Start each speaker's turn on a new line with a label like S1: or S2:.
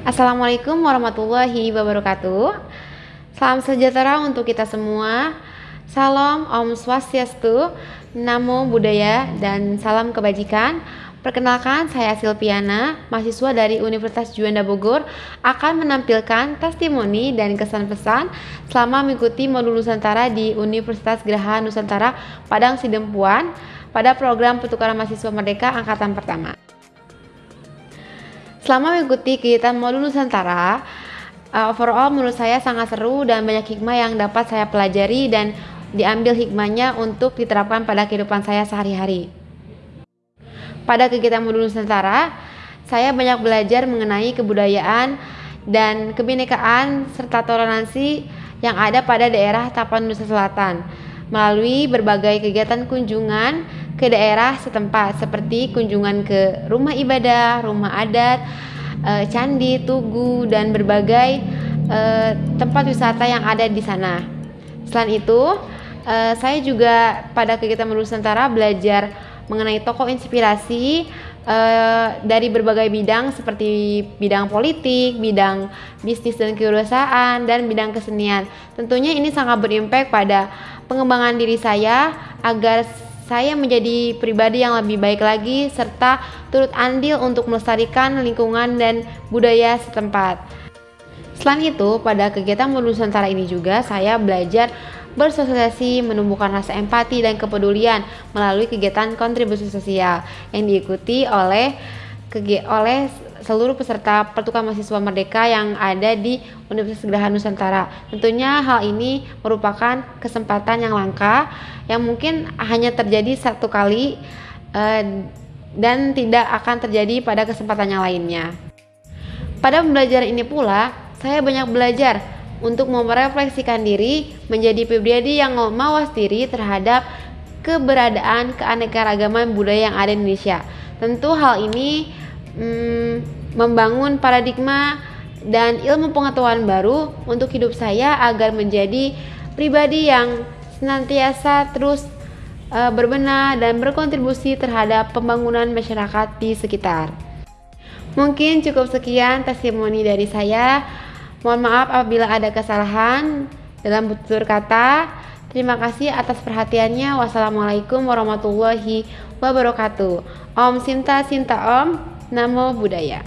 S1: Assalamualaikum warahmatullahi wabarakatuh. Salam sejahtera untuk kita semua. Salam Om Swastiastu, Namo Buddhaya, dan salam kebajikan. Perkenalkan, saya Silpiana, mahasiswa dari Universitas Juanda Bogor, akan menampilkan testimoni dan kesan pesan selama mengikuti modul Nusantara di Universitas Geraha Nusantara Padang Sidempuan pada program Pertukaran Mahasiswa Merdeka Angkatan Pertama. Selama mengikuti kegiatan modul Nusantara, uh, overall menurut saya sangat seru dan banyak hikmah yang dapat saya pelajari dan diambil hikmahnya untuk diterapkan pada kehidupan saya sehari-hari. Pada kegiatan modul Nusantara, saya banyak belajar mengenai kebudayaan dan kebinekaan serta toleransi yang ada pada daerah Tapan Nusa Selatan melalui berbagai kegiatan kunjungan ke daerah setempat seperti kunjungan ke rumah ibadah, rumah adat, e, candi, tugu, dan berbagai e, tempat wisata yang ada di sana. Selain itu, e, saya juga pada kegiatan Nusantara belajar mengenai tokoh inspirasi Uh, dari berbagai bidang seperti bidang politik, bidang bisnis dan kewirausahaan, dan bidang kesenian. Tentunya ini sangat berimpact pada pengembangan diri saya agar saya menjadi pribadi yang lebih baik lagi serta turut andil untuk melestarikan lingkungan dan budaya setempat. Selain itu, pada kegiatan Nusantara ini juga saya belajar bersosialisasi, menumbuhkan rasa empati dan kepedulian melalui kegiatan kontribusi sosial yang diikuti oleh oleh seluruh peserta pertukaran mahasiswa merdeka yang ada di Universitas Geraha Nusantara. Tentunya hal ini merupakan kesempatan yang langka yang mungkin hanya terjadi satu kali uh, dan tidak akan terjadi pada kesempatan yang lainnya. Pada pembelajaran ini pula, saya banyak belajar untuk merefleksikan diri menjadi pribadi yang mawas diri terhadap keberadaan keanekaragaman budaya yang ada di Indonesia. Tentu hal ini hmm, membangun paradigma dan ilmu pengetahuan baru untuk hidup saya agar menjadi pribadi yang senantiasa terus uh, berbenah dan berkontribusi terhadap pembangunan masyarakat di sekitar. Mungkin cukup sekian testimoni dari saya. Mohon maaf apabila ada kesalahan dalam tutur kata. Terima kasih atas perhatiannya. Wassalamualaikum warahmatullahi wabarakatuh. Om Sinta Sinta Om. Namo Buddhaya.